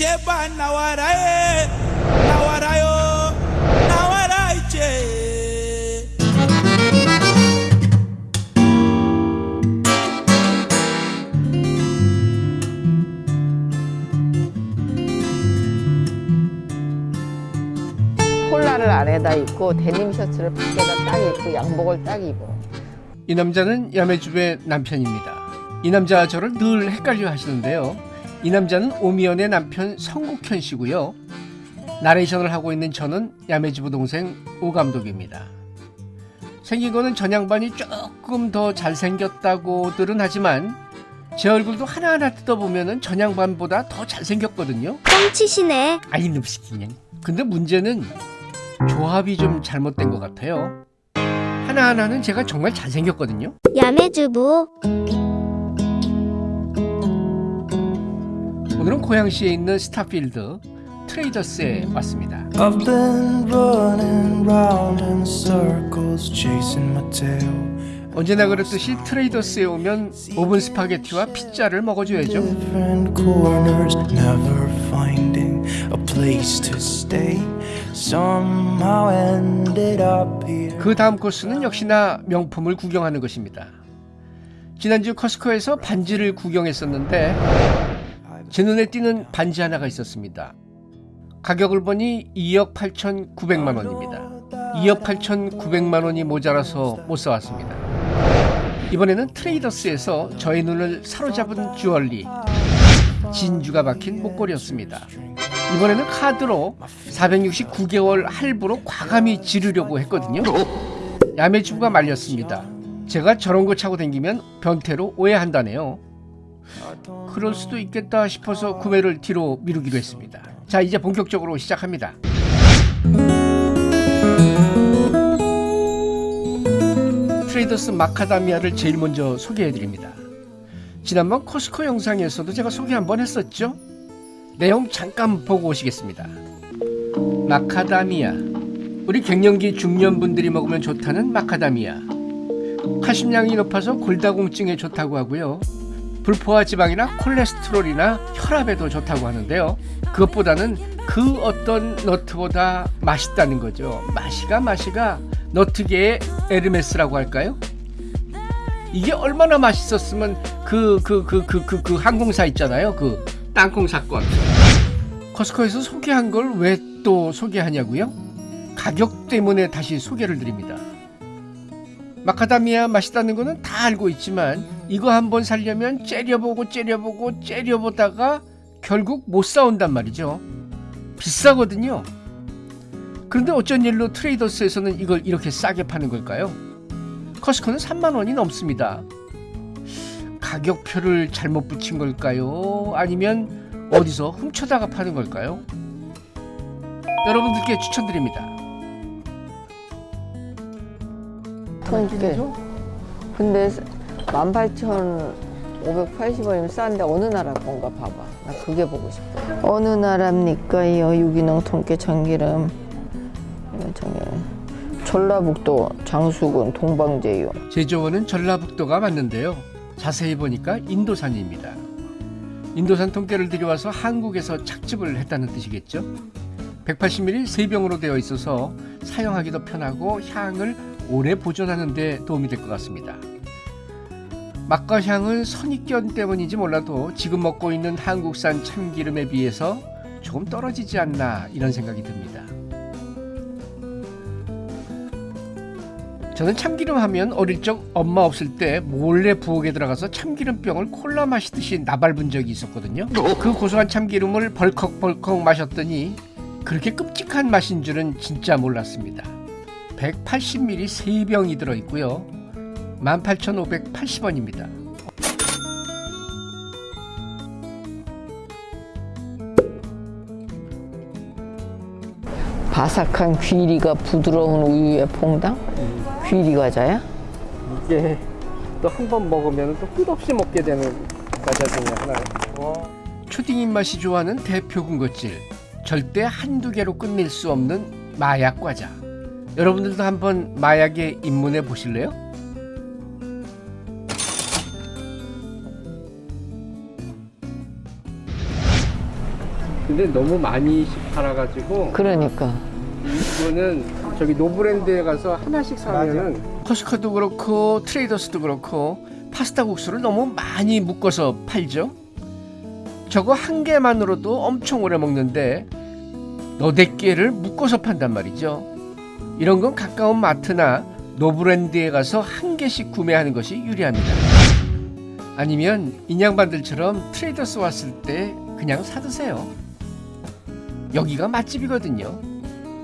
제발 나와라 해 나와라요 나와라 이제 콜라를 안에다 입고 데님 셔츠를 밖에다 딱 입고 양복을 딱 입어. 이 남자는 야매주의 남편입니다. 이 남자와 저를 늘 헷갈려 하시는데요. 이 남자는 오미연의 남편 성국현 씨고요. 나레이션을 하고 있는 저는 야매주부 동생 오 감독입니다. 생긴 거는 전 양반이 조금 더 잘생겼다고들은 하지만 제 얼굴도 하나하나 뜯어보면 전 양반보다 더 잘생겼거든요. 뻥치시네. 아이 놈식 그냥. 근데 문제는 조합이 좀 잘못된 것 같아요. 하나하나는 제가 정말 잘생겼거든요. 야매주부. 오늘은 고양시에 있는 스타필드 트레이더스에 왔습니다. I've been running round in circles chasing my tail 언제나 그렇듯이 트레이더스에 오면 오븐 스파게티와 피자를 먹어줘야죠. 그 다음 코스는 역시나 명품을 구경하는 것입니다. 지난주 커스코에서 반지를 구경했었는데 제 눈에 띄는 반지 하나가 있었습니다. 가격을 보니 2억 8,900만 원입니다. 2억 8,900만 원이 모자라서 못 사왔습니다. 이번에는 트레이더스에서 저의 눈을 사로잡은 주얼리 진주가 박힌 목걸이였습니다. 이번에는 카드로 469개월 할부로 과감히 지르려고 했거든요. 야매주부가 말렸습니다. 제가 저런 거 차고 다니면 변태로 오해한다네요. 그럴 수도 있겠다 싶어서 구매를 뒤로 미루기로 했습니다. 자, 이제 본격적으로 시작합니다. 트레이더스 마카다미아를 제일 먼저 소개해 드립니다. 지난번 코스코 영상에서도 제가 소개 한번 했었죠? 내용 잠깐 보고 오시겠습니다. 마카다미아. 우리 갱년기 중년분들이 먹으면 좋다는 마카다미아. 칼슘량이 높아서 골다공증에 좋다고 하고요. 불포화 지방이나 콜레스테롤이나 혈압에도 좋다고 하는데요. 그것보다는 그 어떤 너트보다 맛있다는 거죠. 맛이가 맛이가 너트계의 에르메스라고 할까요? 이게 얼마나 맛있었으면 그 그 그 그 그 그 항공사 있잖아요. 그 땅콩 사건. 커스코에서 소개한 걸 왜 또 소개하냐고요? 가격 때문에 다시 소개를 드립니다. 마카다미아 맛있다는 거는 다 알고 있지만 이거 한번 살려면 째려보고 째려보고 째려보다가 결국 못 사온단 말이죠. 비싸거든요. 그런데 어쩐 일로 트레이더스에서는 이걸 이렇게 싸게 파는 걸까요? 커스코는 3만 원이 넘습니다. 가격표를 잘못 붙인 걸까요? 아니면 어디서 훔쳐다가 파는 걸까요? 여러분들께 추천드립니다. 통깨. 근데 18,580원이면 싼데 어느 나라 건가 봐봐. 나 그게 보고 싶어. 어느 나라입니까요? 유기농 통깨 참기름. 전라북도 장수군 동방제유. 제조원은 전라북도가 맞는데요. 자세히 보니까 인도산입니다. 인도산 통깨를 들여와서 한국에서 착즙을 했다는 뜻이겠죠. 180ml 세 병으로 되어 있어서 사용하기도 편하고 향을 오래 보존하는 데 도움이 될 것 같습니다. 맛과 향은 선입견 때문인지 몰라도 지금 먹고 있는 한국산 참기름에 비해서 조금 떨어지지 않나 이런 생각이 듭니다. 저는 참기름 하면 어릴 적 엄마 없을 때 몰래 부엌에 들어가서 참기름병을 콜라 마시듯이 나발분 적이 있었거든요. 그 고소한 참기름을 벌컥벌컥 마셨더니 그렇게 끔찍한 맛인 줄은 진짜 몰랐습니다. 180ml 3병이 들어있고요. 18,580원입니다. 바삭한 귀리가 부드러운 우유의 퐁당? 귀리 과자야? 이게 또 한 번 먹으면 또 끝없이 먹게 되는 과자 중에 하나예요. 초딩 입맛이 좋아하는 대표 군것질. 절대 한두 개로 끝낼 수 없는 마약 과자. 여러분들도 한번 마약에 입문해 보실래요? 근데 너무 많이 팔아가지고 그러니까. 이거는 저기 노브랜드에 가서 하나씩 사면은 코스트코도 그렇고 트레이더스도 그렇고 파스타 국수를 너무 많이 묶어서 팔죠. 저거 한 개만으로도 엄청 오래 먹는데 너댓 개를 묶어서 판단 말이죠. 이런 건 가까운 마트나 노브랜드에 가서 한 개씩 구매하는 것이 유리합니다. 아니면 이 양반들처럼 트레이더스 왔을 때 그냥 사드세요. 여기가 맛집이거든요.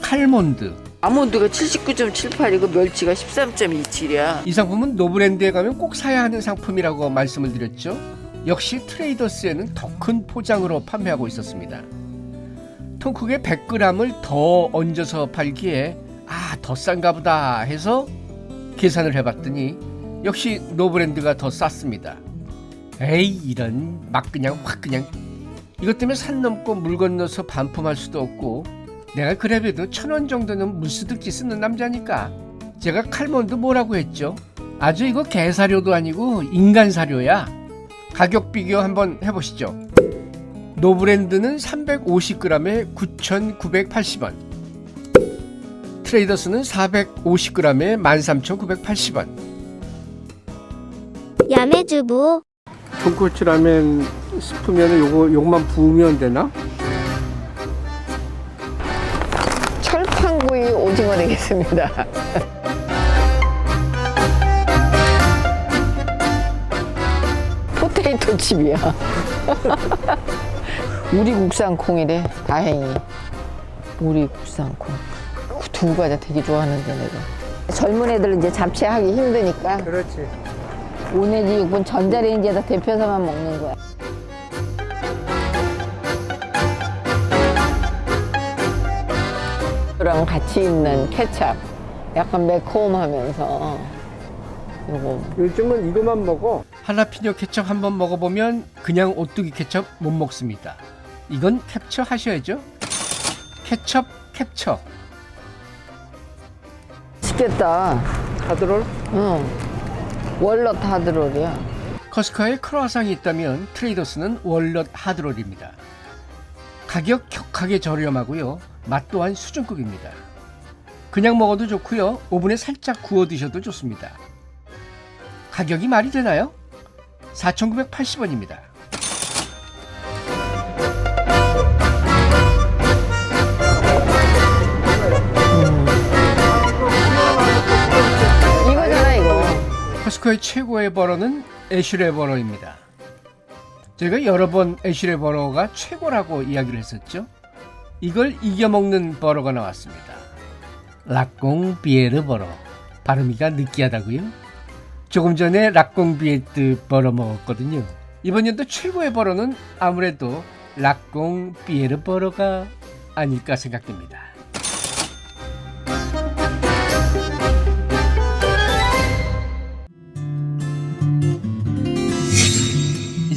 칼몬드. 아몬드가 79.78이고 멸치가 13.27이야. 이 상품은 노브랜드에 가면 꼭 사야 하는 상품이라고 말씀을 드렸죠. 역시 트레이더스에는 더 큰 포장으로 판매하고 있었습니다. 통크게 100g을 더 얹어서 팔기에 아, 더 싼가 보다 해서 계산을 해봤더니 역시 노브랜드가 더 쌌습니다. 에이, 이런 막 그냥 확 그냥 이것 때문에 산 넘고 물 건너서 반품할 수도 없고 내가 그래도 천 원 정도는 무스득지 쓰는 남자니까 제가 칼몬드 뭐라고 했죠? 아주 이거 개사료도 아니고 인간 사료야. 가격 비교 한번 해보시죠. 노브랜드는 350g에 9,980원. 트레이더스는 450g에 13,980원. 야매주부 돈코츠 라면 스프면 요거 요것만 부으면 되나? 철판구이 오징어 되겠습니다. 포테이토 칩이야. 우리 국산 콩이래. 다행히. 우리 국산 콩. 그 두부 과자 되게 좋아하는데 내가. 젊은 애들은 이제 잡채하기 힘드니까 그렇지. 5 내지 6분 전자레인지에다 데펴서만 먹는 거야. 랑 같이 있는 케찹. 약간 매콤하면서 요거 요즘은 이거만 먹어. 할라피뇨 케첩 한번 먹어보면 그냥 오뚜기 케첩 못 먹습니다. 이건 캡처 하셔야죠. 케첩 캡처. 맛있겠다. 하드롤? 응. 월넛 하드롤이야. 커스코에 크로아상이 있다면 트레이더스는 월넛 하드롤입니다. 가격 격하게 저렴하고요. 맛 또한 수준급입니다. 그냥 먹어도 좋고요. 오븐에 살짝 구워 드셔도 좋습니다. 가격이 말이 되나요? 4,980원입니다. 커스코의 최고의 버러는 애슐레 버러입니다. 제가 여러 번 애슐레 버러가 최고라고 이야기를 했었죠. 이걸 이겨먹는 버러가 나왔습니다. 락공 비에르 버러. 발음이가 느끼하다고요? 조금 전에 La Conviette butter 먹었거든요. 이번 연도 최고의 butter는 아무래도 La Conviette butter가 아닐까 생각됩니다.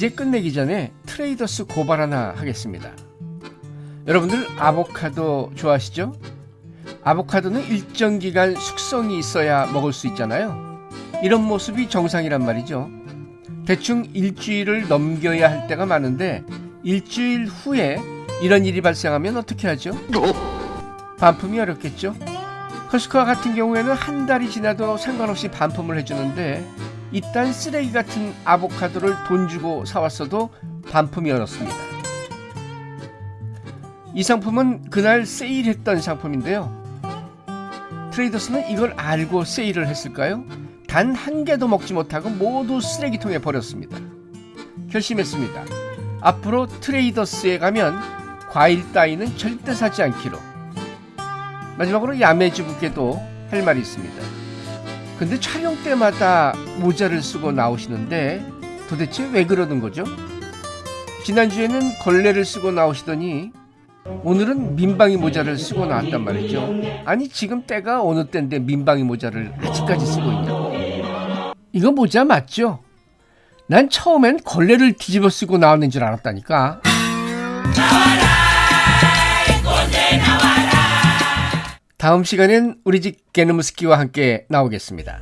이제 끝내기 전에 트레이더스 고발 하나 하겠습니다. 여러분들 아보카도 좋아하시죠? 아보카도는 일정 기간 숙성이 있어야 먹을 수 있잖아요. 이런 모습이 정상이란 말이죠. 대충 일주일을 넘겨야 할 때가 많은데 일주일 후에 이런 일이 발생하면 어떻게 하죠? 반품이 어렵겠죠? 커스코와 같은 경우에는 한 달이 지나도 상관없이 반품을 해주는데 이딴 쓰레기 같은 아보카도를 돈 주고 사왔어도 반품이 어렵습니다. 이 상품은 그날 세일했던 상품인데요. 트레이더스는 이걸 알고 세일을 했을까요? 단 한 개도 먹지 못하고 모두 쓰레기통에 버렸습니다. 결심했습니다. 앞으로 트레이더스에 가면 과일 따위는 절대 사지 않기로. 마지막으로 야매주부께도 할 말이 있습니다. 근데 촬영 때마다 모자를 쓰고 나오시는데 도대체 왜 그러는 거죠? 지난주에는 걸레를 쓰고 나오시더니 오늘은 민방위 모자를 쓰고 나왔단 말이죠. 아니 지금 때가 어느 때인데 민방위 모자를 아직까지 쓰고 있냐고. 이거 모자 맞죠? 난 처음엔 걸레를 뒤집어 쓰고 나왔는 줄 알았다니까. 다음 시간엔 우리 집 개놈스키와 함께 나오겠습니다.